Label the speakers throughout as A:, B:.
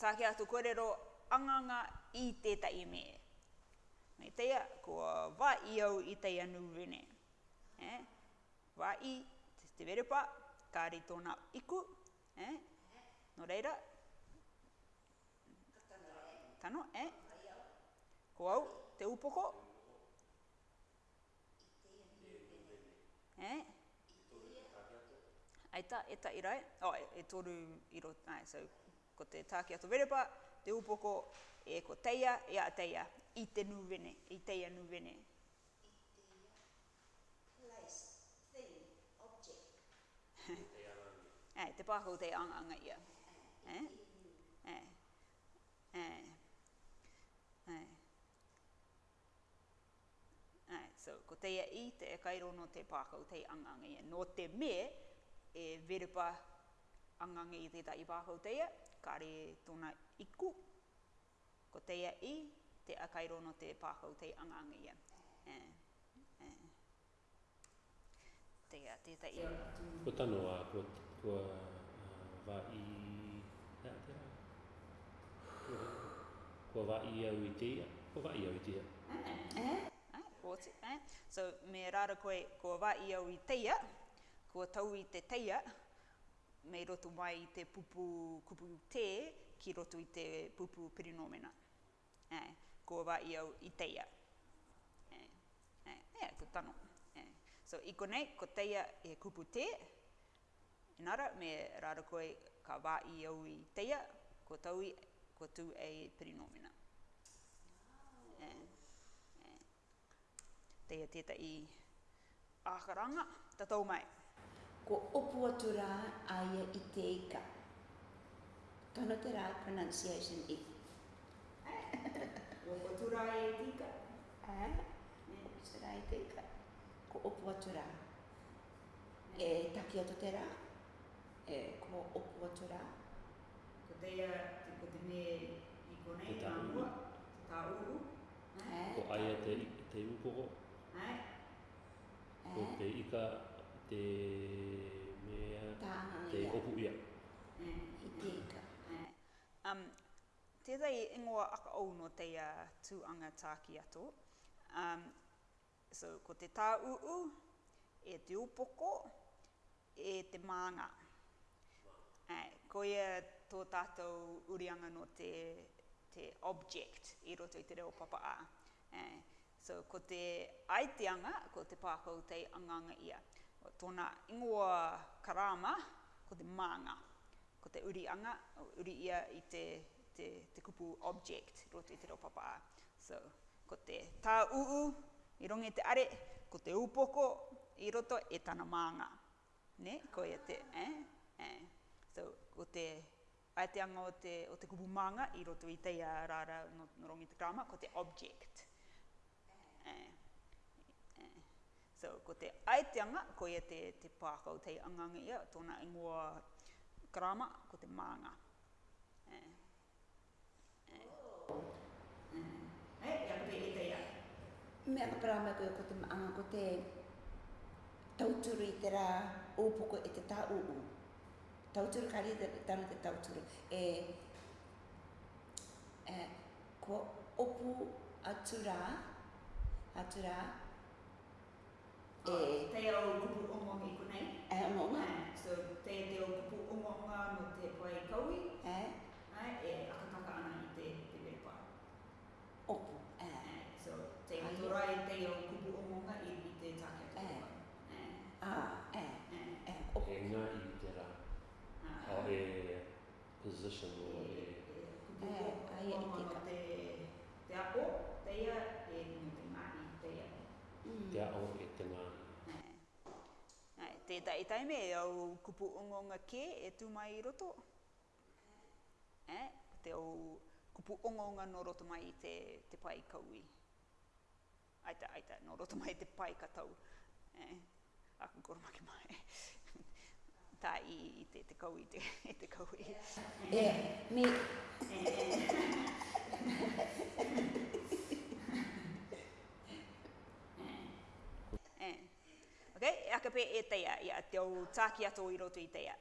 A: tāke atu korero anganga i tētai me. Me teia, kua wā i au i tei anu vene. Eh? Wā i, te te verepa, kāri tōna iku. Eh? No reira. Tano, e? Ko au, te upoko. Eh? Aita, eta irai. Oh, e, e toru iro, ai, so, ko te tāke ato verepa, te upoko e ko teia, e a teia, i te nuvene, i teia nuvene. Ai, te pāhu te anganga ia. Ai, ai, ai, ai. Ai, so, ko teia i te kairo no te pākau te anganga ia. No te me, e verupa anganga i te tai pākau teia, kare tona iku. Ko teia i, te akairono te pākau te anganga ia. Eh, te ia te ta ia. Ko tano a,
B: ko, ko i, Ko va i au i teia? Ko va i au i teia? Eh,
A: eh, eh, oti, eh. So, me rara koe, ko va i au i teia, ko tau i te teia, me roto mai i te pupu kupu te ki roto i te pupu perinomena. E, eh, ko wa i au i teia. E, e, e, ko tano. E. So, i konei, ko teia e kupu te, inara, me rara koe ka wa i au i teia, ko taui, ko tu e perinomena. E, e. Teia teta i ākaranga, tatou mai. mai ko opu atu rā aia i te ika. Tono te rā pronunciation i. Ko opu atu rā aia i te ika. Ko rā te ika. Ko opu atu rā. E taki atu te rā. E ko opu atu rā. Ko te ia, te me i konei tā mua, tā uru. Ko
B: aia te, te upoko. Ko te ika te mea te kopu ia.
A: I te Um, tētai ingoa aka au no te uh, tūanga tāki ato. Um, so, ko te tā uu, e te upoko, e te mānga. Uh, ko ia tō tātou urianga no te, te object i roto i te reo papa a. Uh, so, ko te aiteanga, ko te pākau te anganga ia tōna ingoa karāma, ko te mānga, ko te urianga, uri ia i te, te, te kupu object, roto i te papa. So, ko te tā uu, i rongi te are, ko te upoko, i roto e tāna mānga. Ne, ko ia te, eh, eh. So, ko te aeteanga o te, o te kupu mānga, i roto i teia rāra no, no rongi te karāma, ko te object. Eh. So ko te aiteanga, ko ia te, te pākau tei anganga ia, tōna ingoa grama, ko te mānga. Eh. Eh. Oh. Mm. Hei, ia ia. Mea ka parama koe ko te maanga ko te tauturi i te rā ōpoko e te tāuu. Tauturi kari te tāna te tauturi. E, e, ko opu atura, atura, e te ao kupu ongo ngi kunei. E ongo ah, So te ao kupu ongo ngā te pai kaui. E. Ai, ah, e akataka i te te wepa. Opu. So te atorai te ao kupu ongo ngā te take atu. E. Ah. A, e.
B: e i te rā. A e position o
A: e. E. Kupu ongo da e me e au kupu ongonga ke e tu mai roto. Eh? Te au kupu ongonga no roto mai te, te pai kaui. Aita, aita, no roto mai te pai katau. Eh? Aku koro make mai. Ta i, i te, te kaui, te, i te kaui. Yeah, me... ka pē e teia, ia, te au tāki ato i roto i teia.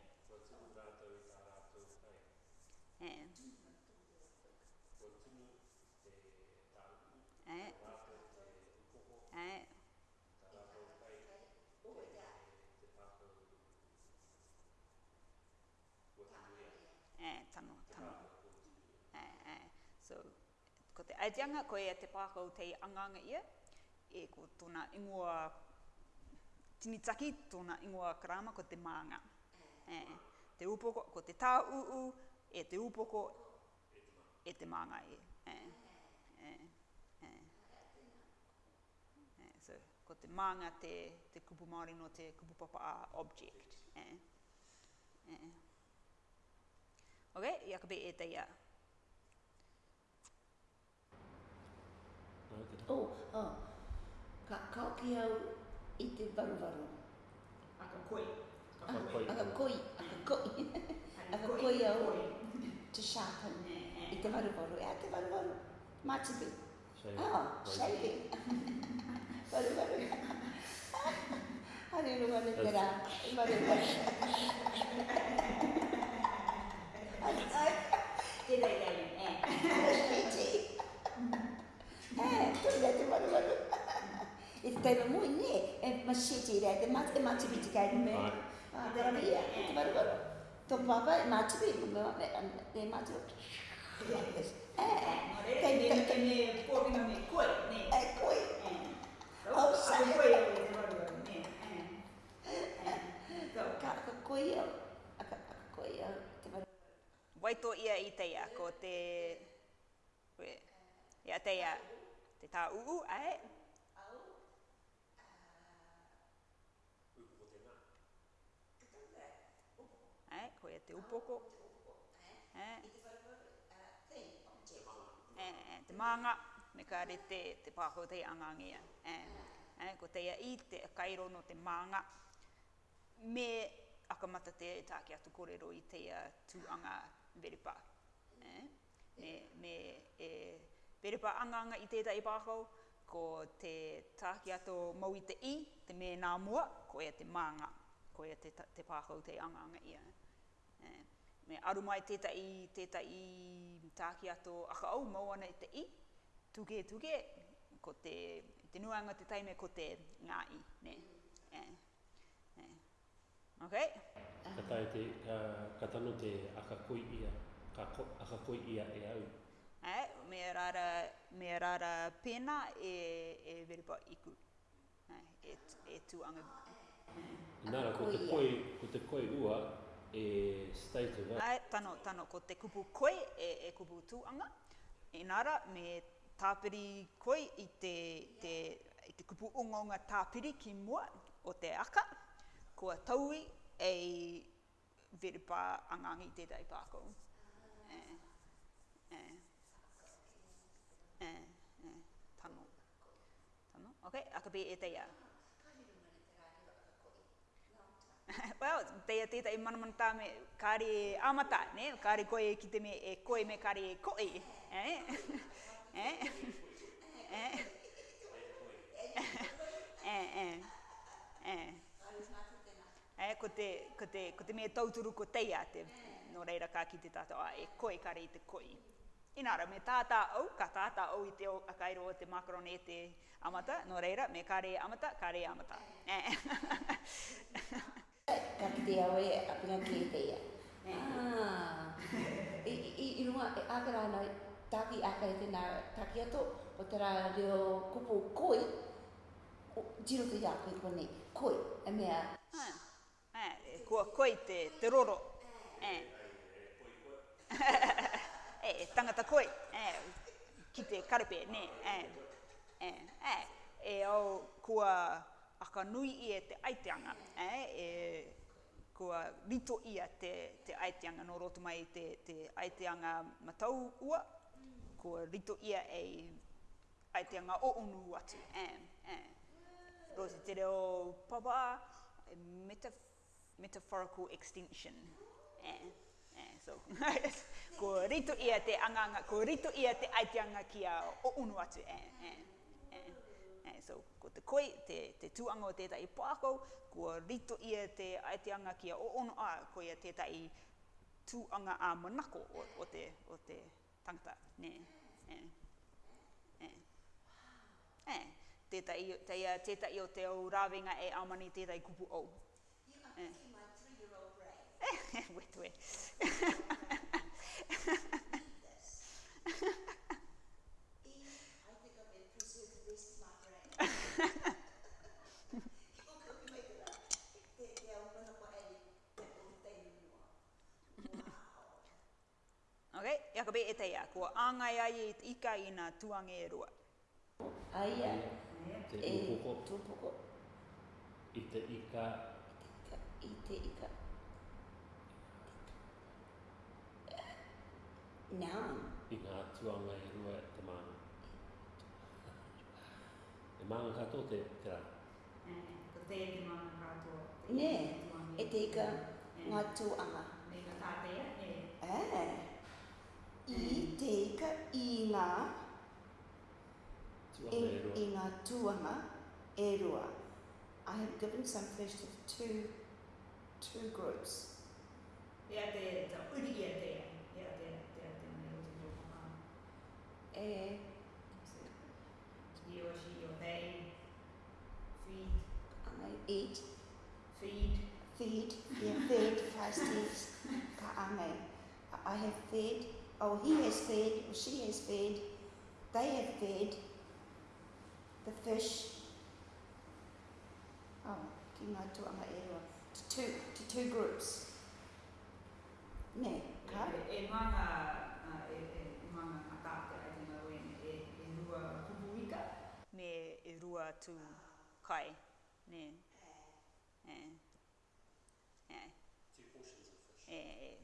A: ko te aitianga, ko ea te pākau te anganga ia, e ko tōna ingoa tinitaki tōna ingoa karama ko te maanga. E, te upoko, ko te tā uu, e te upoko, e te maanga e. e. ko te maanga te, te kupu Māori no te kupu papa a object. Eh. Eh. Ok, i akabe e te Oh, oh. Ka, ka au i te varuvaru. A ka koi.
B: A ka koi. A ka koi.
A: A ka koi. A ka koi au. Te sātan. I te varuvaru. E a te varuvaru. Mātibi. O, Oh, shaving. Varuvaru. Hari rua le te rā. Varuvaru. Ai, ai. kai te mat te mat ah, te kai me ah to papa mat te te te eh eh te te te te me kopi me koi te baru Wai tō ia i te ia, ko te... Ia te ia, te tā uu, ae? koe te upoko. Oh, eh? Eh? Eh, eh, te maanga, me ka re te, te pāho te angangia. Eh? Eh, ko teia i te kairo no te maanga, me akamata te e tāke atu kōrero i teia tūanga veripa. Eh? Me, me e veripa anganga i teita i pāho, ko te tāke ato mau i te i, te mea nā mua, ko ia te maanga, ko ia te, te pāho te anganga ia me aru mai teta i teta i taki ato aka au mau ana i te i tuge, tuge, ko te te nuanga te taime ko te ngā i ne yeah. Yeah. ok
B: ka tai te uh, ka tano te aka koi ia ka ko, aka koi ia e au
A: eh, me rara me rara pena e e veripa iku eh, e e tu anga Nara, ko te koi,
B: ko te koi ua, e state of Ai,
A: tano, tano, ko te kupu koe e, e kupu tūanga. Enara, me tāpiri koe i te, te, i te kupu ungaunga tāpiri ki mua o te aka, kua taui e veripa angangi te dai E, e, e, e, tano. Tano, ok, akabe e te well, teia tētai manamana tā me kāre e amata, ne? Kāre koe ki te me e koe me kāre e koe, eh? eh? eh? eh? eh? eh? eh? eh? ko te, ko te, ko te me tauturu ko teia te, no reira kā ki te tātou, ah, e koe kāre i te koe. Inara, me tātā au, ka tātā au i te o, a o te makaroni e te amata, no reira, me kāre e amata, kāre e amata. Eh? Ka kite au e apina ki e teia. Ah. I runga e akara ana taki aka e tēnā taki ato o tērā reo kupu koi o jiro te ia koi koni koi e mea. E kua koi te te roro. E. e tangata koi. E ki te karepe, ne. E. E. E au kua koi aka nui ia e te aiteanga, eh, e, kua i ia te, te aiteanga, no roto mai te, te aiteanga matau ua, kua rito ia e aiteanga o unu atu. Eh, eh. Rosi, te reo papa, eh, metaf metaphorical extinction. Eh, eh so, ko rito ia te anganga, ko rito ia te aiteanga kia o unu atu. Eh, eh. So, ko te koe, te, te tuanga o tētai pākau, ko rito ia te aeteanga kia o ono a, ko ia tētai tuanga a manako o, o, te, o te tangata. Nē, nē, nē. Nē, tētai, tētai, tētai o te au rāwenga e amani tētai kupu au. Eh, wetwe. Eh. Ok, ia ka pēte e ia, kua āngai ai e i ika i nā tuange e rua. Aia,
B: e tūpoko. I te ika.
A: I te ika. Nā. I
B: nā tuanga e rua e te mana. E māna kato te tera.
A: Nē, te mana te māna kato. Nē, e te ika ngā tuanga. Nē, ka tātea, e. Eh. e take ina in, ina tuama erua. I have given some fish to two two groups. E he or she or they feed. I eat. Feed. Feed. Yeah, feed. Fast eat. Kaame. I have fed oh, he has fed or she has fed, they have fed the fish. Oh, ki ngā tuanga e roa. To two, to two groups. Ne, ka? E, e mana, e, e, e mana a kāte e a tina wene, e, e rua kubuika. Ne, e rua tu kai, ne. Eh. Eh.
B: Two portions of fish. Eh, eh.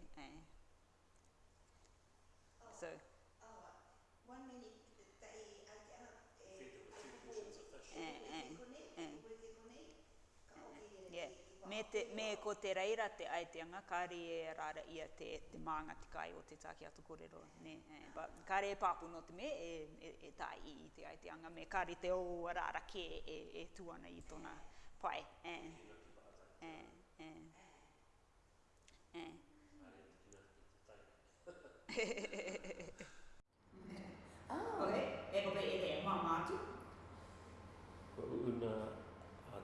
A: me, te, me ko te reira te aeteanga, kāre e rāra ia te, te mānga te kai o te tākia tu kōrero. E, kāre e pāpu no te me, e, e, e tā i te aeteanga, me kāre te o rāra ke e, e tuana i tōna pai. E, e, e, e. oh, okay. E, okay, e, e, e, e, e,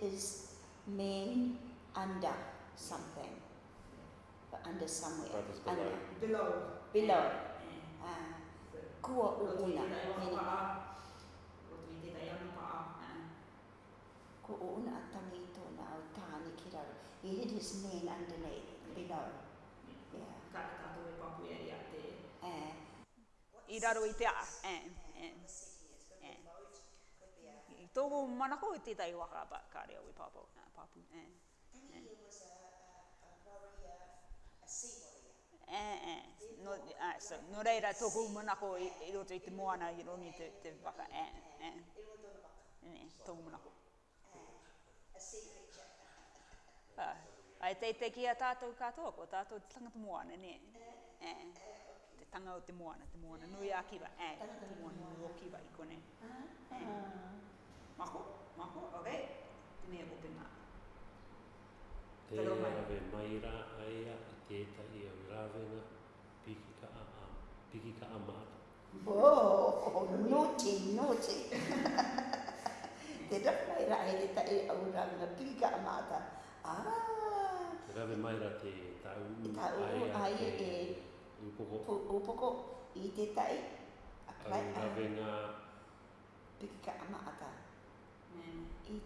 A: is men under something, but under somewhere. But below. Under. Below. Below. Uh, kua Ko uuna at tangito na au He hid his men underneath, below. Yeah. Ka tātou e Eh. I raru Eh. tōko manako i tētai waka ba, ka reo i papu. Uh, papu. Eh. Eh. Eh, eh. No, ah, so, no reira tōko manako i, i roto i te moana i roni te, te waka. Eh, eh. Eh, eh. Tōko manako. Eh, ah, ai te te kia tātou katoa, ko tātou te tangata moana, ne? Eh, eh. eh te tanga o te moana, te moana, nui a kiwa, eh, te moana, nui o kiwa i kone. Ah, eh.
B: te rawe mai rā aia i tētahi au rāwena piki ka a a piki ka a māta.
A: Oh, nōti, nōti. te rawe mai rā aia i tētahi au rāwena piki ka a māta. Ah.
B: Te rawe mai rā te tau aia ai e upoko.
A: Upoko i tētahi. Au rāwena piki ka a māta. Au rāwena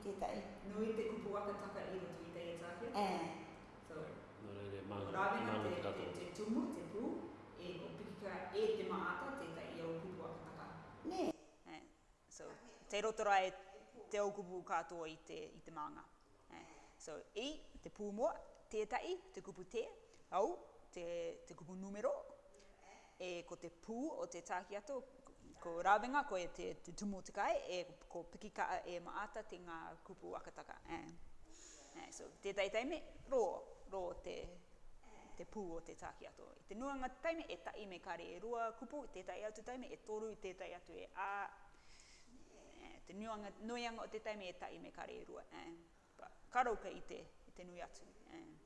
A: tētai. Nui te kupu waka taka i roto i tei atake? E. So,
B: no, no, ma, rāwena ma, te, te, te
A: tumu, te pū, e o pikika e te maata tētai i au kupu waka taka. Ne. E. So, te roto rai te au kupu katoa i te, i te maanga. E. So, i, te pū mua, tētai, te kupu te, au, te, te kupu numero, e ko te pū o te tākiato, ko rawenga ko e te, te tumutikai e, e ko piki ka e maata te ngā kupu akataka. Eh. Eh, so, te tai taitaime, rō, rō te, te pū o te tāki ato. I te nuanga taime e taime kare e rua kupu, te tai atu taime e toru, te tai atu e ā. E, te nuanga, nuanga o te taime e me kare e rua. And, e. but, karauka i te, i te nui atu. And,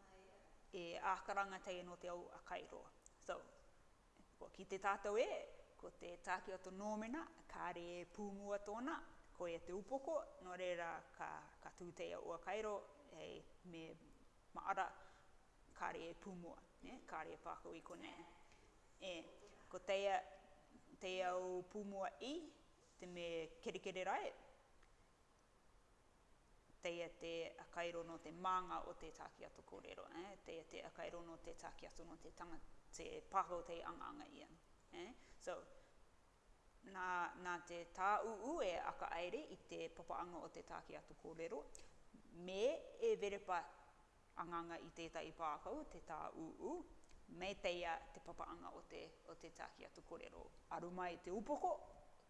A: e ākaranga tei no te au a kairoa. So, ko, ki te tātou e, ko te tāke o tō nōmena, kā re pūmua tōna, ko e te upoko, no reira ka, ka tūtei a ua kairo, e me maara kā re pūmua, ne? kā re pāko i kone. E, ko teia, teia o pūmua i, te me kerekere rai, teia te akairo no te mānga o te tāke ato kōrero, eh? teia te akairo no te tāke ato no te tanga, te pāko te anganga ia. Eh? So, nā, nā te tā uu e aka aere i te papaanga o te tāki atu kōrero. Me e verepa anganga i tētai pākau, te tā uu, me teia te papaanga o te, o te tāki atu kōrero. Arumai te upoko,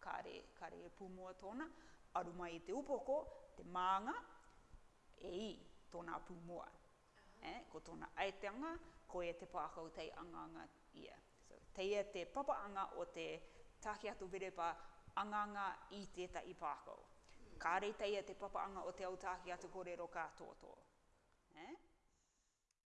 A: kare, kare e pūmua tōna, arumai te upoko, te mānga, e i tōna pūmua. eh, ko tōna aeteanga, ko e te pākau tei anganga ia. So, teia e te papaanga o te tāki tāke atu verepa anganga i tētai pākau. Kā reitai e te papa anga o te au tāke atu kōrero kā